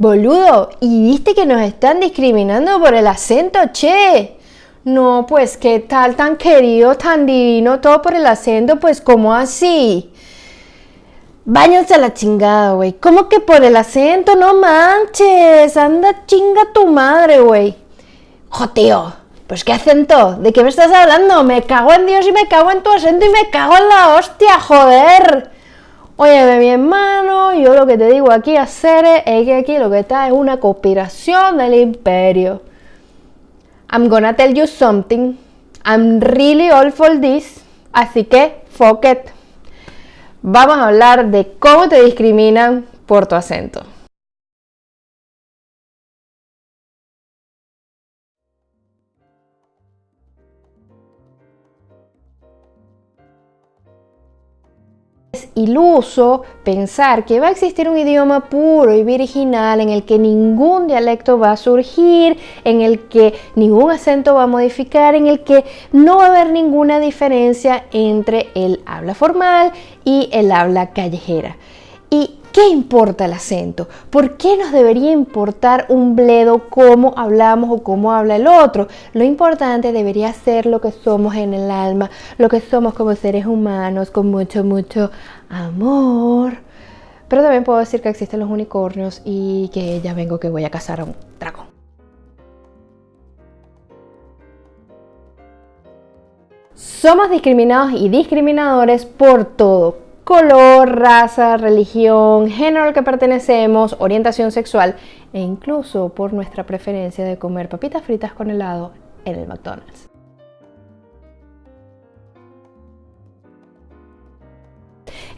Boludo, ¿y viste que nos están discriminando por el acento, che? No, pues qué tal tan querido, tan divino, todo por el acento, pues ¿cómo así? Váyanse a la chingada, güey. ¿Cómo que por el acento? No manches. Anda chinga tu madre, güey. Jo, Pues qué acento. ¿De qué me estás hablando? Me cago en Dios y me cago en tu acento y me cago en la hostia, joder. Oye, mi hermano, yo lo que te digo aquí a Cere es que aquí lo que está es una conspiración del imperio. I'm gonna tell you something. I'm really all for this. Así que, fuck it. Vamos a hablar de cómo te discriminan por tu acento. Iluso pensar que va a existir un idioma puro y virginal en el que ningún dialecto va a surgir, en el que ningún acento va a modificar, en el que no va a haber ninguna diferencia entre el habla formal y el habla callejera. Y ¿Qué importa el acento? ¿Por qué nos debería importar un bledo cómo hablamos o cómo habla el otro? Lo importante debería ser lo que somos en el alma, lo que somos como seres humanos, con mucho, mucho amor. Pero también puedo decir que existen los unicornios y que ya vengo que voy a cazar a un dragón. Somos discriminados y discriminadores por todo color, raza, religión, género al que pertenecemos, orientación sexual e incluso por nuestra preferencia de comer papitas fritas con helado en el McDonald's.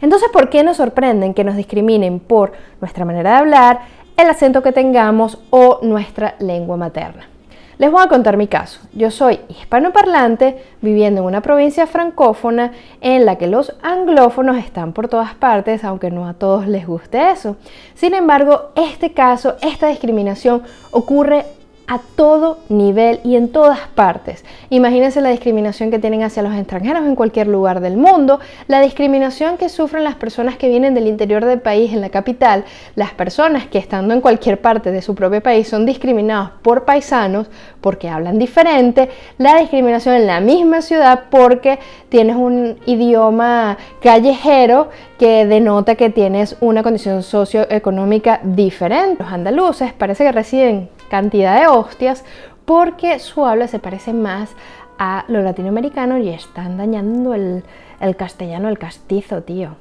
Entonces, ¿por qué nos sorprenden que nos discriminen por nuestra manera de hablar, el acento que tengamos o nuestra lengua materna? Les voy a contar mi caso. Yo soy hispanoparlante viviendo en una provincia francófona en la que los anglófonos están por todas partes, aunque no a todos les guste eso. Sin embargo, este caso, esta discriminación ocurre a todo nivel y en todas partes. Imagínense la discriminación que tienen hacia los extranjeros en cualquier lugar del mundo, la discriminación que sufren las personas que vienen del interior del país en la capital, las personas que estando en cualquier parte de su propio país son discriminados por paisanos porque hablan diferente, la discriminación en la misma ciudad porque tienes un idioma callejero que denota que tienes una condición socioeconómica diferente. Los andaluces parece que residen cantidad de hostias porque su habla se parece más a lo latinoamericano y están dañando el, el castellano, el castizo, tío.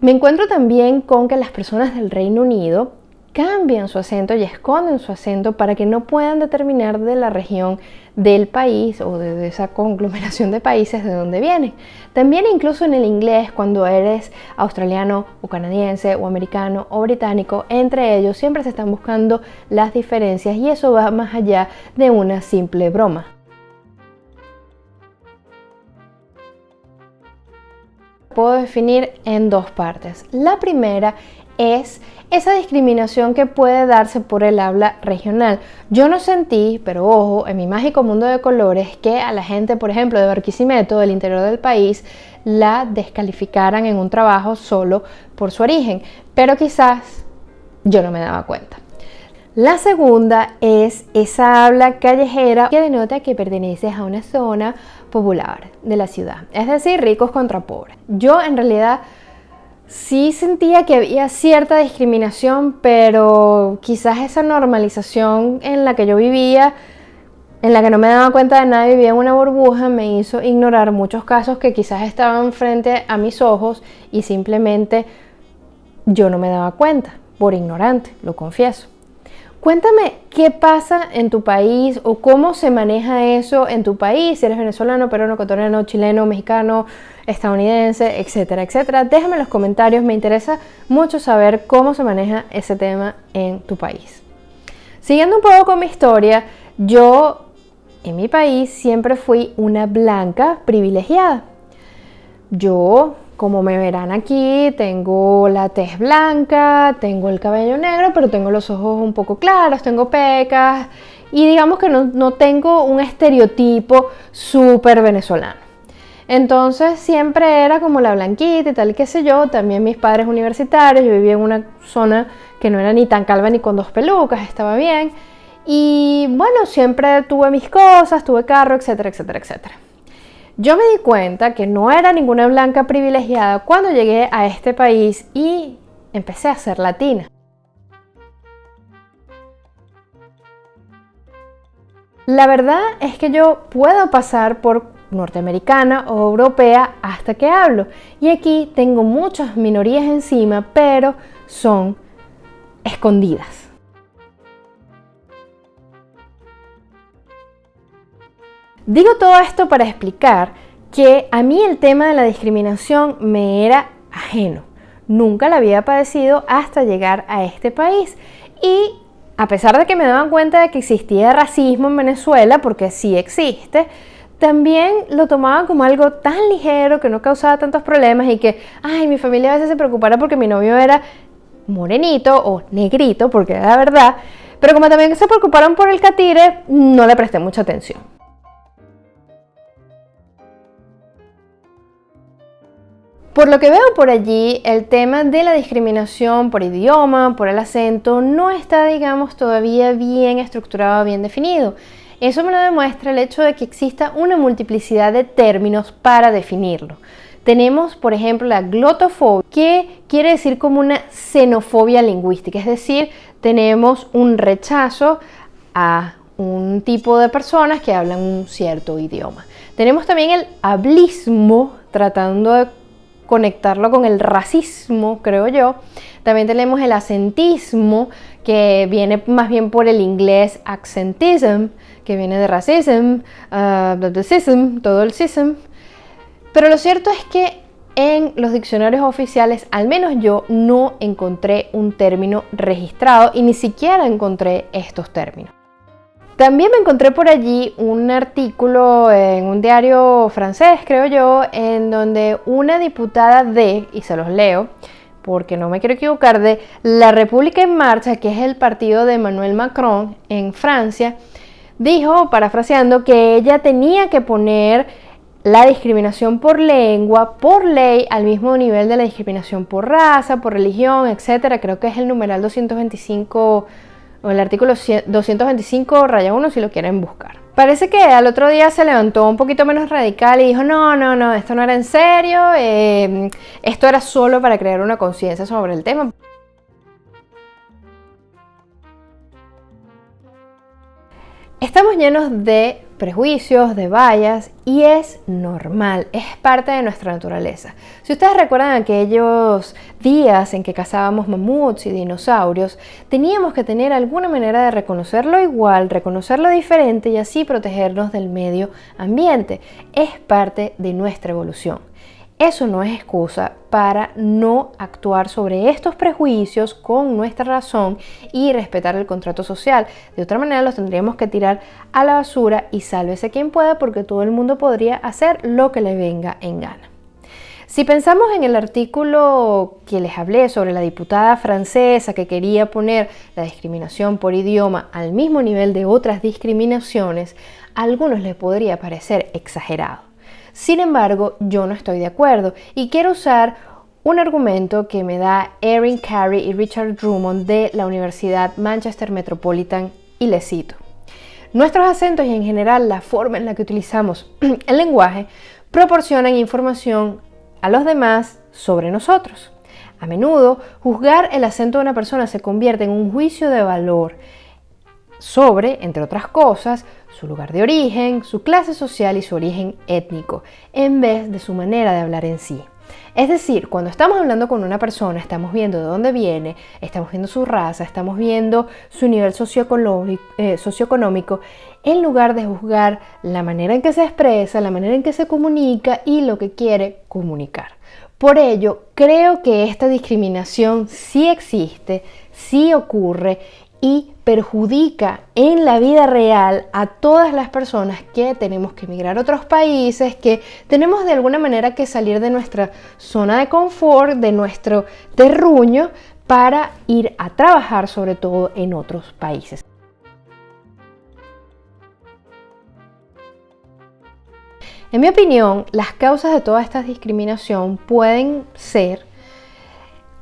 Me encuentro también con que las personas del Reino Unido cambian su acento y esconden su acento para que no puedan determinar de la región del país o de, esa conglomeración de países de donde viene. También incluso en el inglés, cuando eres australiano o canadiense o americano o británico, entre ellos siempre se están buscando las diferencias y eso va más allá de una simple broma. Puedo definir en dos partes. La primera es esa discriminación que puede darse por el habla regional. Yo no sentí, pero ojo, en mi mágico mundo de colores, que a la gente, por ejemplo, de Barquisimeto, del interior del país, la descalificaran en un trabajo solo por su origen. Pero quizás yo no me daba cuenta. La segunda es esa habla callejera que denota que perteneces a una zona popular de la ciudad, es decir, ricos contra pobres. Yo en realidad sí sentía que había cierta discriminación, pero quizás esa normalización en la que yo vivía, en la que no me daba cuenta de nada, vivía en una burbuja, me hizo ignorar muchos casos que quizás estaban frente a mis ojos y simplemente yo no me daba cuenta, por ignorante, lo confieso. Cuéntame qué pasa en tu país o cómo se maneja eso en tu país, si eres venezolano, peruano, ecuatoriano, chileno, mexicano, estadounidense, etcétera, etcétera. Déjame en los comentarios, me interesa mucho saber cómo se maneja ese tema en tu país. Siguiendo un poco con mi historia, yo en mi país siempre fui una blanca privilegiada. Yo como me verán aquí, tengo la tez blanca, tengo el cabello negro, pero tengo los ojos un poco claros, tengo pecas y digamos que no, tengo un estereotipo súper venezolano. Entonces siempre era como la blanquita y tal, qué sé yo. También mis padres universitarios, yo vivía en una zona que no era ni tan calva ni con dos pelucas, estaba bien. Y bueno, siempre tuve mis cosas, tuve carro, etcétera, etcétera, etcétera. Yo me di cuenta que no era ninguna blanca privilegiada cuando llegué a este país y empecé a ser latina. La verdad es que yo puedo pasar por norteamericana o europea hasta que hablo. Y aquí tengo muchas minorías encima, pero son escondidas. Digo todo esto para explicar que a mí el tema de la discriminación me era ajeno. Nunca la había padecido hasta llegar a este país. Y a pesar de que me daban cuenta de que existía racismo en Venezuela, porque sí existe, también lo tomaba como algo tan ligero que no causaba tantos problemas y que, ay, mi familia a veces se preocupara porque mi novio era morenito o negrito, porque era la verdad, pero como también se preocuparon por el catire, no le presté mucha atención. Por lo que veo por allí, el tema de la discriminación por idioma, por el acento, no está, digamos, todavía bien estructurado, bien definido. Eso me lo demuestra el hecho de que exista una multiplicidad de términos para definirlo. Tenemos, por ejemplo, la glotofobia, que quiere decir como una xenofobia lingüística, es decir, tenemos un rechazo a un tipo de personas que hablan un cierto idioma. Tenemos también el hablismo, tratando de conectarlo con el racismo, creo yo. También tenemos el acentismo, que viene más bien por el inglés accentism, que viene de racism, uh, todo el sism. Pero lo cierto es que en los diccionarios oficiales, al menos yo, no encontré un término registrado y ni siquiera encontré estos términos. También me encontré por allí un artículo en un diario francés, creo yo, en donde una diputada de, y se los leo, porque no me quiero equivocar, de La República en Marcha, que es el partido de Emmanuel Macron en Francia, dijo, parafraseando, que ella tenía que poner la discriminación por lengua, por ley, al mismo nivel de la discriminación por raza, por religión, etc. Creo que es el numeral 225 o el artículo 225 raya 1 si lo quieren buscar. Parece que al otro día se levantó un poquito menos radical y dijo, no, no, no, esto no era en serio, eh, esto era solo para crear una conciencia sobre el tema. Estamos llenos de prejuicios, de vallas y es normal, es parte de nuestra naturaleza. Si ustedes recuerdan aquellos días en que cazábamos mamuts y dinosaurios, teníamos que tener alguna manera de reconocerlo igual, reconocerlo diferente y así protegernos del medio ambiente. Es parte de nuestra evolución. Eso no es excusa para no actuar sobre estos prejuicios con nuestra razón y respetar el contrato social. De otra manera los tendríamos que tirar a la basura y sálvese quien pueda porque todo el mundo podría hacer lo que le venga en gana. Si pensamos en el artículo que les hablé sobre la diputada francesa que quería poner la discriminación por idioma al mismo nivel de otras discriminaciones, a algunos les podría parecer exagerado. Sin embargo, yo no estoy de acuerdo y quiero usar un argumento que me da Erin Carey y Richard Drummond de la Universidad Manchester Metropolitan y les cito. Nuestros acentos y en general la forma en la que utilizamos el lenguaje proporcionan información a los demás sobre nosotros. A menudo, juzgar el acento de una persona se convierte en un juicio de valor sobre, entre otras cosas, su lugar de origen, su clase social y su origen étnico, en vez de su manera de hablar en sí. Es decir, cuando estamos hablando con una persona, estamos viendo de dónde viene, estamos viendo su raza, estamos viendo su nivel eh, socioeconómico, en lugar de juzgar la manera en que se expresa, la manera en que se comunica y lo que quiere comunicar. Por ello, creo que esta discriminación sí existe, sí ocurre y perjudica en la vida real a todas las personas que tenemos que emigrar a otros países, que tenemos de alguna manera que salir de nuestra zona de confort, de nuestro terruño, para ir a trabajar sobre todo en otros países. En mi opinión, las causas de toda esta discriminación pueden ser,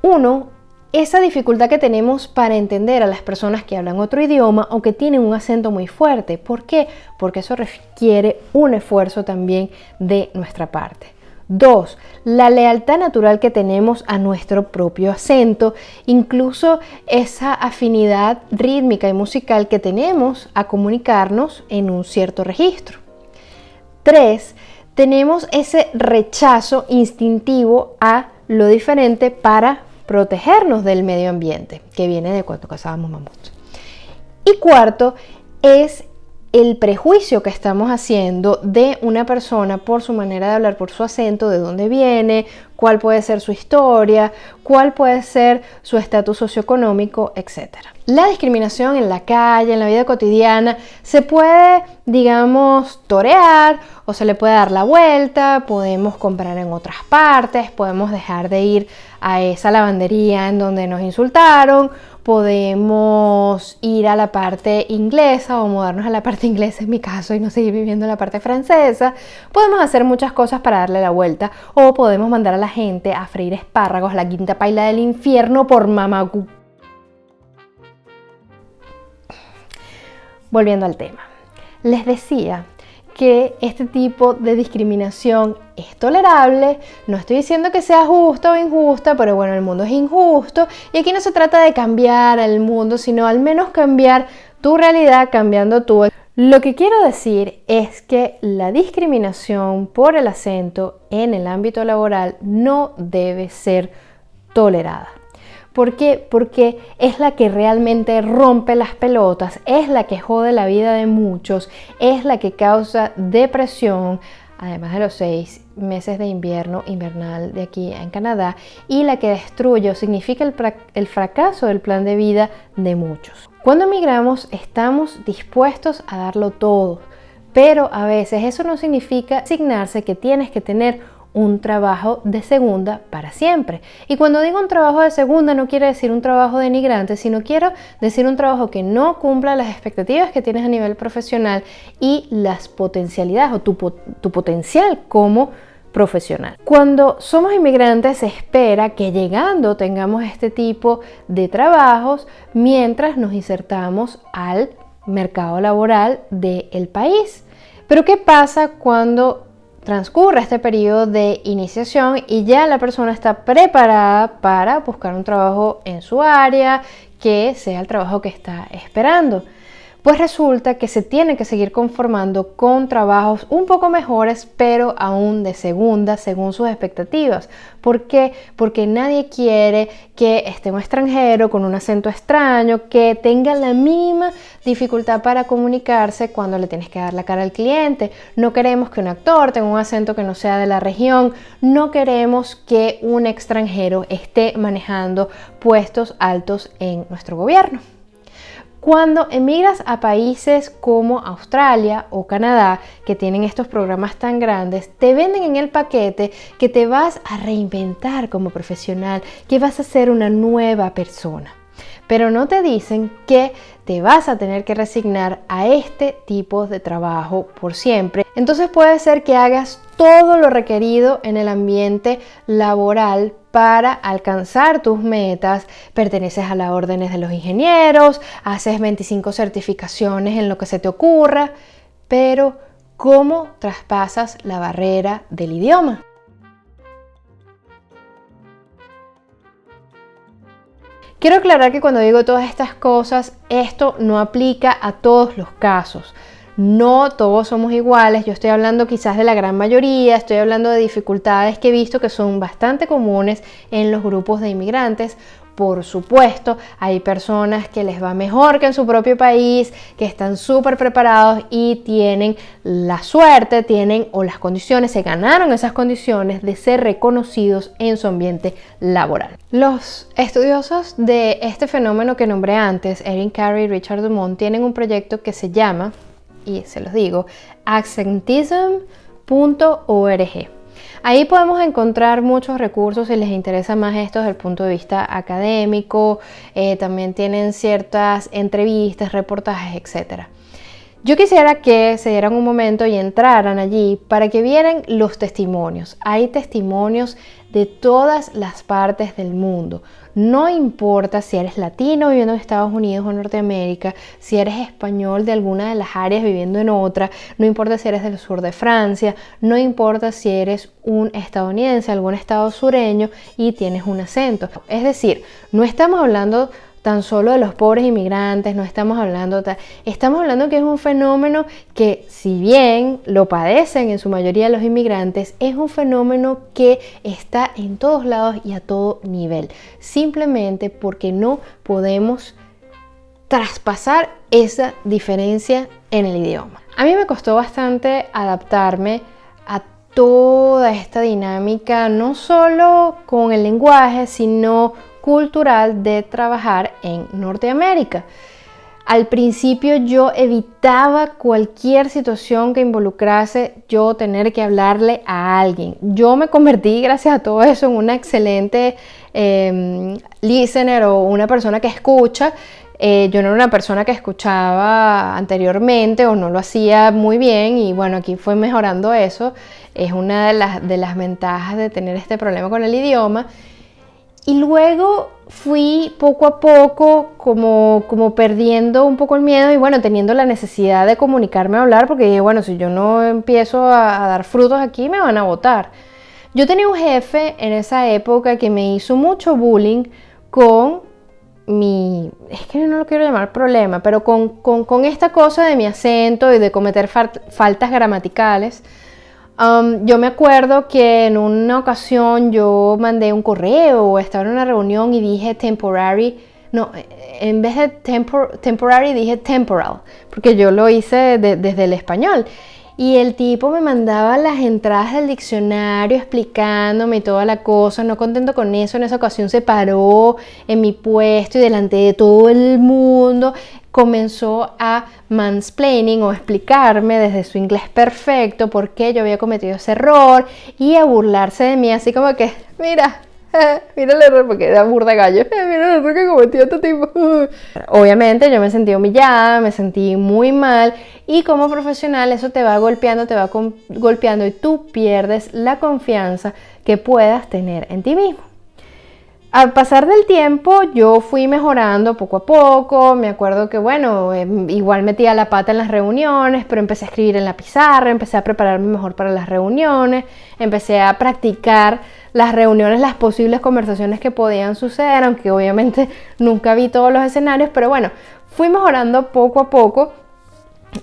uno, esa dificultad que tenemos para entender a las personas que hablan otro idioma o que tienen un acento muy fuerte. ¿Por qué? Porque eso requiere un esfuerzo también de nuestra parte. Dos, la lealtad natural que tenemos a nuestro propio acento, incluso esa afinidad rítmica y musical que tenemos a comunicarnos en un cierto registro. Tres, tenemos ese rechazo instintivo a lo diferente para protegernos del medio ambiente, que viene de cuando cazábamos mamuts. Y cuarto, es el prejuicio que estamos haciendo de una persona por su manera de hablar, por su acento, de dónde viene, cuál puede ser su historia, cuál puede ser su estatus socioeconómico, etc. La discriminación en la calle, en la vida cotidiana, se puede, digamos, torear o se le puede dar la vuelta, podemos comprar en otras partes, podemos dejar de ir a esa lavandería en donde nos insultaron podemos ir a la parte inglesa o mudarnos a la parte inglesa en mi caso y no seguir viviendo en la parte francesa. Podemos hacer muchas cosas para darle la vuelta o podemos mandar a la gente a freír espárragos, la quinta paila del infierno por mamagú. Volviendo al tema. Les decía que este tipo de discriminación es tolerable, no estoy diciendo que sea justa o injusta, pero bueno, el mundo es injusto y aquí no se trata de cambiar el mundo, sino al menos cambiar tu realidad cambiando tú. Lo que quiero decir es que la discriminación por el acento en el ámbito laboral no debe ser tolerada. ¿Por qué? Porque es la que realmente rompe las pelotas, es la que jode la vida de muchos, es la que causa depresión, además de los seis meses de invierno invernal de aquí en Canadá, y la que destruye o significa el, fracaso del plan de vida de muchos. Cuando emigramos estamos dispuestos a darlo todo, pero a veces eso no significa asignarse que tienes que tener un trabajo de segunda para siempre. Y cuando digo un trabajo de segunda no quiere decir un trabajo denigrante, sino quiero decir un trabajo que no cumpla las expectativas que tienes a nivel profesional y las potencialidades o tu, tu potencial como profesional. Cuando somos inmigrantes se espera que llegando tengamos este tipo de trabajos mientras nos insertamos al mercado laboral del país. Pero ¿qué pasa cuando transcurre este periodo de iniciación y ya la persona está preparada para buscar un trabajo en su área que sea el trabajo que está esperando pues resulta que se tiene que seguir conformando con trabajos un poco mejores, pero aún de segunda, según sus expectativas. ¿Por qué? Porque nadie quiere que esté un extranjero con un acento extraño, que tenga la mínima dificultad para comunicarse cuando le tienes que dar la cara al cliente. No queremos que un actor tenga un acento que no sea de la región. No queremos que un extranjero esté manejando puestos altos en nuestro gobierno. Cuando emigras a países como Australia o Canadá, que tienen estos programas tan grandes, te venden en el paquete que te vas a reinventar como profesional, que vas a ser una nueva persona. Pero no te dicen que te vas a tener que resignar a este tipo de trabajo por siempre. Entonces puede ser que hagas todo lo requerido en el ambiente laboral para alcanzar tus metas, perteneces a las órdenes de los ingenieros, haces 25 certificaciones en lo que se te ocurra, pero ¿cómo traspasas la barrera del idioma? Quiero aclarar que cuando digo todas estas cosas, esto no aplica a todos los casos. No todos somos iguales, yo estoy hablando quizás de la gran mayoría, estoy hablando de dificultades que he visto que son bastante comunes en los grupos de inmigrantes. Por supuesto, hay personas que les va mejor que en su propio país, que están súper preparados y tienen la suerte, tienen o las condiciones, se ganaron esas condiciones de ser reconocidos en su ambiente laboral. Los estudiosos de este fenómeno que nombré antes, Erin Carey y Richard Dumont, tienen un proyecto que se llama y se los digo, accentism.org. Ahí podemos encontrar muchos recursos si les interesa más esto desde el punto de vista académico, eh, también tienen ciertas entrevistas, reportajes, etc. Yo quisiera que se dieran un momento y entraran allí para que vieran los testimonios. Hay testimonios de todas las partes del mundo. No importa si eres latino viviendo en Estados Unidos o Norteamérica, si eres español de alguna de las áreas viviendo en otra, no importa si eres del sur de Francia, no importa si eres un estadounidense, algún estado sureño y tienes un acento. Es decir, no estamos hablando tan solo de los pobres inmigrantes, no estamos hablando, estamos hablando que es un fenómeno que si bien lo padecen en su mayoría los inmigrantes, es un fenómeno que está en todos lados y a todo nivel, simplemente porque no podemos traspasar esa diferencia en el idioma. A mí me costó bastante adaptarme a toda esta dinámica, no solo con el lenguaje, sino cultural de trabajar en Norteamérica. Al principio yo evitaba cualquier situación que involucrase yo tener que hablarle a alguien. Yo me convertí, gracias a todo eso, en una excelente em, listener o una persona que escucha. Eh, yo no era una persona que escuchaba anteriormente o no lo hacía muy bien y bueno, aquí fue mejorando eso. Es una de las, de las ventajas de tener este problema con el idioma. Y luego fui poco a poco como, como perdiendo un poco el miedo y bueno, teniendo la necesidad de comunicarme a hablar porque dije, bueno, si yo no empiezo a, dar frutos aquí me van a votar. Yo tenía un jefe en esa época que me hizo mucho bullying con mi, es que no lo quiero llamar problema, pero con, con, esta cosa de mi acento y de cometer faltas gramaticales Um, yo me acuerdo que en una ocasión yo mandé un correo o estaba en una reunión y dije temporary, no, en vez de temporary dije temporal, porque yo lo hice desde el español. Y el tipo me mandaba las entradas del diccionario explicándome toda la cosa, no contento con eso, en esa ocasión se paró en mi puesto y delante de todo el mundo comenzó a mansplaining o explicarme desde su inglés perfecto por qué yo había cometido ese error y a burlarse de mí, así como que, mira, mira el error, porque era burda gallo, mira el error que cometió este tipo. Obviamente yo me sentí humillada, me sentí muy mal y como profesional eso te va golpeando, te va golpeando y tú pierdes la confianza que puedas tener en ti mismo. Al pasar del tiempo yo fui mejorando poco a poco, me acuerdo que bueno, em, igual metía la pata en las reuniones, pero empecé a escribir en la pizarra, empecé a prepararme mejor para las reuniones, empecé a practicar las reuniones, las posibles conversaciones que podían suceder, aunque obviamente nunca vi todos los escenarios, pero bueno, fui mejorando poco a poco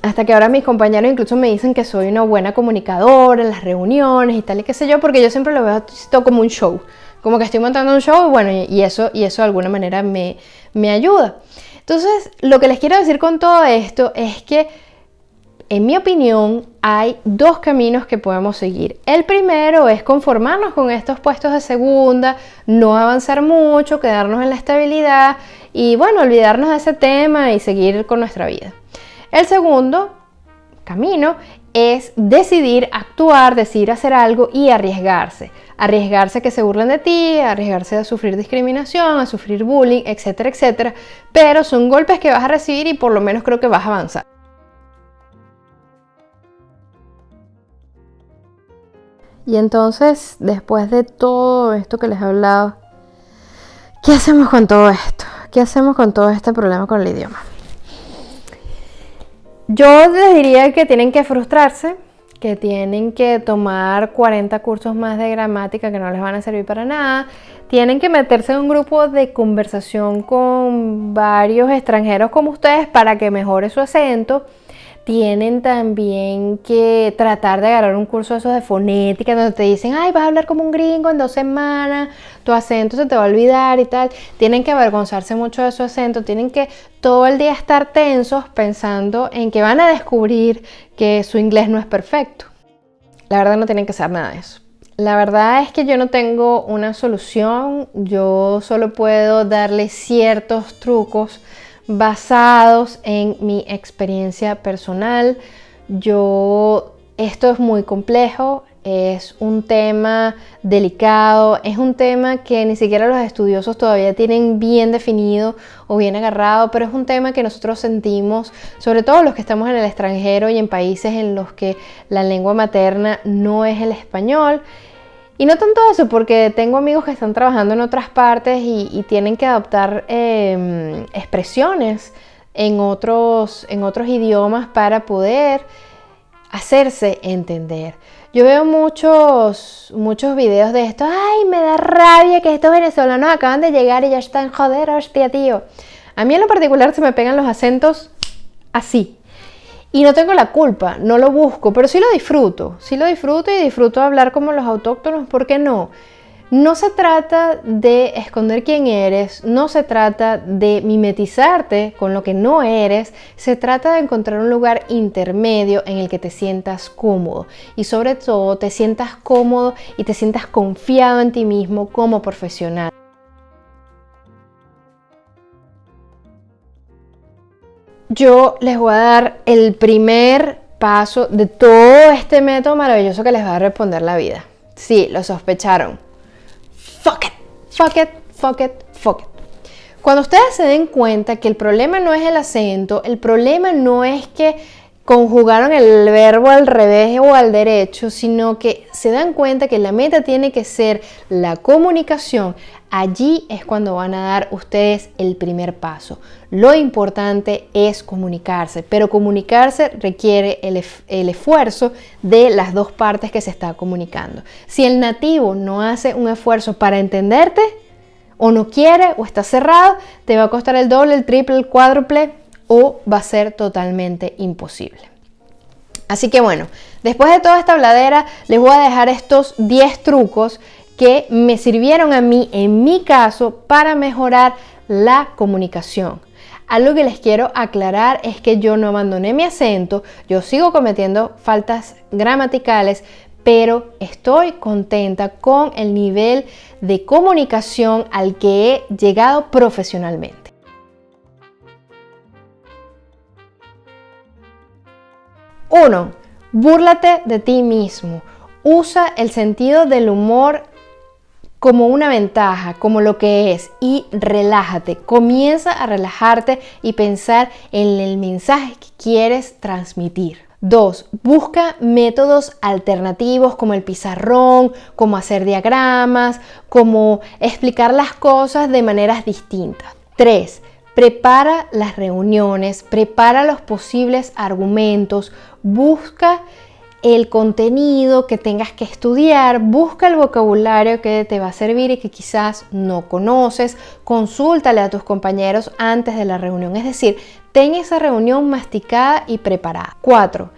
hasta que ahora mis compañeros incluso me dicen que soy una buena comunicadora en las reuniones y tal y qué sé yo, porque yo siempre lo veo como un show como que estoy montando un show, bueno, y eso, y eso de alguna manera me, me ayuda. Entonces, lo que les quiero decir con todo esto es que, en mi opinión, hay dos caminos que podemos seguir. El primero es conformarnos con estos puestos de segunda, no avanzar mucho, quedarnos en la estabilidad y, bueno, olvidarnos de ese tema y seguir con nuestra vida. El segundo camino es decidir actuar, decidir hacer algo y arriesgarse. Arriesgarse a que se burlen de ti, arriesgarse a sufrir discriminación, a sufrir bullying, etcétera, etcétera. Pero son golpes que vas a recibir y por lo menos creo que vas a avanzar. Y entonces, después de todo esto que les he hablado, ¿qué hacemos con todo esto? ¿Qué hacemos con todo este problema con el idioma? Yo les diría que tienen que frustrarse, que tienen que tomar 40 cursos más de gramática que no les van a servir para nada. Tienen que meterse en un grupo de conversación con varios extranjeros como ustedes para que mejore su acento tienen también que tratar de agarrar un curso de esos de fonética donde te dicen, ay, vas a hablar como un gringo en dos semanas, tu acento se te va a olvidar y tal. Tienen que avergonzarse mucho de su acento, tienen que todo el día estar tensos pensando en que van a descubrir que su inglés no es perfecto. La verdad no tienen que hacer nada de eso. La verdad es que yo no tengo una solución, yo solo puedo darle ciertos trucos basados en mi experiencia personal. Yo, esto es muy complejo, es un tema delicado, es un tema que ni siquiera los estudiosos todavía tienen bien definido o bien agarrado, pero es un tema que nosotros sentimos, sobre todo los que estamos en el extranjero y en países en los que la lengua materna no es el español. Y no tanto eso, porque tengo amigos que están trabajando en otras partes y, tienen que adoptar em, expresiones en otros, en otros idiomas para poder hacerse entender. Yo veo muchos, muchos videos de esto. Ay, me da rabia que estos venezolanos acaban de llegar y ya están, joder, hostia, tío. A mí en lo particular se me pegan los acentos así. Y no tengo la culpa, no lo busco, pero sí lo disfruto. Sí lo disfruto y disfruto hablar como los autóctonos, ¿por qué no? No se trata de esconder quién eres, no se trata de mimetizarte con lo que no eres, se trata de encontrar un lugar intermedio en el que te sientas cómodo y sobre todo te sientas cómodo y te sientas confiado en ti mismo como profesional. Yo les voy a dar el primer paso de todo este método maravilloso que les va a responder la vida. Sí, lo sospecharon fuck it, fuck it, fuck it, fuck it. Cuando ustedes se den cuenta que el problema no es el acento, el problema no es que conjugaron el verbo al revés o al derecho, sino que se dan cuenta que la meta tiene que ser la comunicación, allí es cuando van a dar ustedes el primer paso. Lo importante es comunicarse, pero comunicarse requiere el, esfuerzo de las dos partes que se está comunicando. Si el nativo no hace un esfuerzo para entenderte, o no quiere, o está cerrado, te va a costar el doble, el triple, el cuádruple, o va a ser totalmente imposible. Así que bueno, después de toda esta habladera, les voy a dejar estos 10 trucos que me sirvieron a mí, en mi caso, para mejorar la comunicación. Algo que les quiero aclarar es que yo no abandoné mi acento, yo sigo cometiendo faltas gramaticales, pero estoy contenta con el nivel de comunicación al que he llegado profesionalmente. 1. Búrlate de ti mismo. Usa el sentido del humor como una ventaja, como lo que es, y relájate. Comienza a relajarte y pensar en el mensaje que quieres transmitir. 2. Busca métodos alternativos como el pizarrón, como hacer diagramas, como explicar las cosas de maneras distintas. 3. Prepara las reuniones, prepara los posibles argumentos, busca el contenido que tengas que estudiar, busca el vocabulario que te va a servir y que quizás no conoces, consúltale a tus compañeros antes de la reunión, es decir, ten esa reunión masticada y preparada. 4.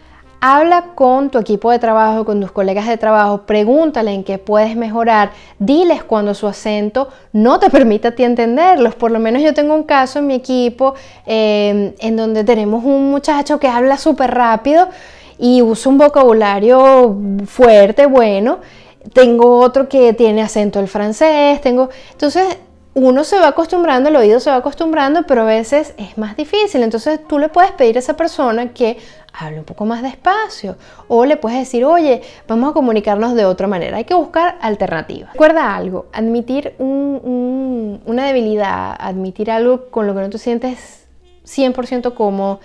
Habla con tu equipo de trabajo, con tus colegas de trabajo, pregúntale en qué puedes mejorar, diles cuando su acento no te permite a ti entenderlos. Por lo menos yo tengo un caso en mi equipo eh, en donde tenemos un muchacho que habla súper rápido y usa un vocabulario fuerte, bueno. Tengo otro que tiene acento el francés, tengo... Entonces uno se va acostumbrando, el oído se va acostumbrando, pero a veces es más difícil. Entonces tú le puedes pedir a esa persona que hable un poco más despacio o le puedes decir, oye, vamos a comunicarnos de otra manera. Hay que buscar alternativas. Recuerda algo, admitir una debilidad, admitir algo con lo que no te sientes 100% cómodo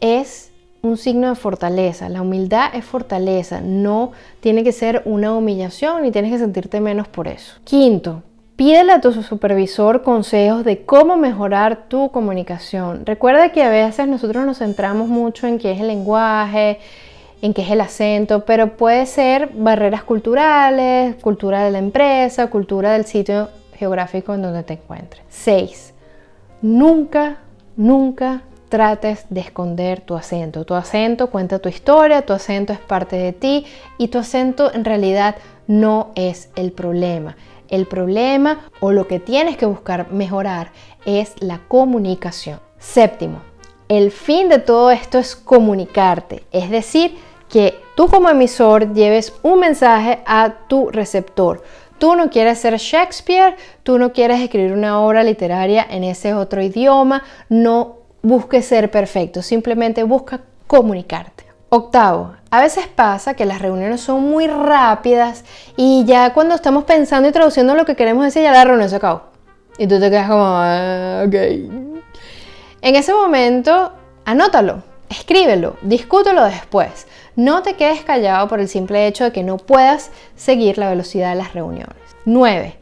es un signo de fortaleza. La humildad es fortaleza, no tiene que ser una humillación ni tienes que sentirte menos por eso. Quinto, Pídele a tu supervisor consejos de cómo mejorar tu comunicación. Recuerda que a veces nosotros nos centramos mucho en qué es el lenguaje, en qué es el acento, pero puede ser barreras culturales, cultura de la empresa, cultura del sitio geográfico en donde te encuentres. 6. Nunca, nunca trates de esconder tu acento. Tu acento cuenta tu historia, tu acento es parte de ti y tu acento en realidad no es el problema. El problema o lo que tienes que buscar mejorar es la comunicación. Séptimo, el fin de todo esto es comunicarte, es decir, que tú como emisor lleves un mensaje a tu receptor. Tú no quieres ser Shakespeare, tú no quieres escribir una obra literaria en ese otro idioma, no busques ser perfecto, simplemente busca comunicarte. Octavo, a veces pasa que las reuniones son muy rápidas y ya cuando estamos pensando y traduciendo lo que queremos decir, ya la reunión se acabó. Y tú te quedas como, ah, ok. En ese momento, anótalo, escríbelo, discútelo después. No te quedes callado por el simple hecho de que no puedas seguir la velocidad de las reuniones. 9.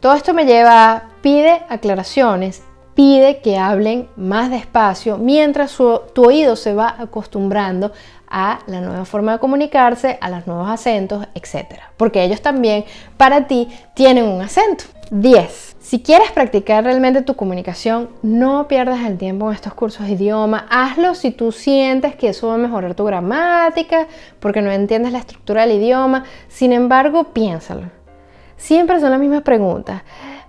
Todo esto me lleva a pide aclaraciones, pide que hablen más despacio mientras tu oído se va acostumbrando a la nueva forma de comunicarse, a los nuevos acentos, etc. Porque ellos también para ti tienen un acento. 10. Si quieres practicar realmente tu comunicación, no pierdas el tiempo en estos cursos de idioma. Hazlo si tú sientes que eso va a mejorar tu gramática, porque no entiendes la estructura del idioma. Sin embargo, piénsalo. Siempre son las mismas preguntas.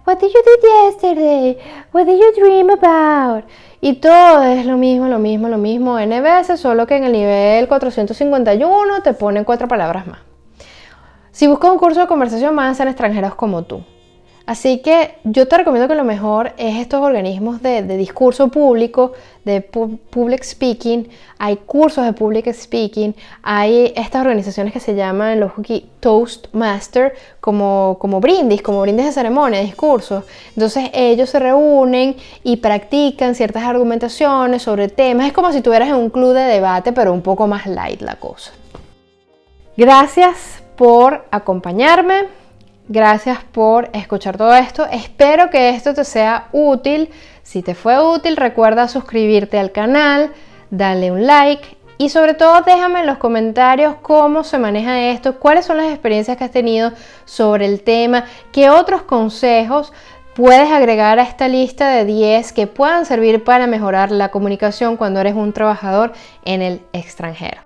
What did you do yesterday? What did you dream about? Y todo es lo mismo, lo mismo, lo mismo N veces, solo que en el nivel 451 te ponen cuatro palabras más. Si buscas un curso de conversación, van a extranjeros como tú. Así que yo te recomiendo que lo mejor es estos organismos de, discurso público, de public speaking. Hay cursos de public speaking, hay estas organizaciones que se llaman los Toastmaster, como, como brindis, como brindis de ceremonia, discursos. Entonces ellos se reúnen y practican ciertas argumentaciones sobre temas. Es como si tuvieras en un club de debate, pero un poco más light la cosa. Gracias por acompañarme. Gracias por escuchar todo esto. Espero que esto te sea útil. Si te fue útil, recuerda suscribirte al canal, dale un like y sobre todo déjame en los comentarios cómo se maneja esto, cuáles son las experiencias que has tenido sobre el tema, qué otros consejos puedes agregar a esta lista de 10 que puedan servir para mejorar la comunicación cuando eres un trabajador en el extranjero.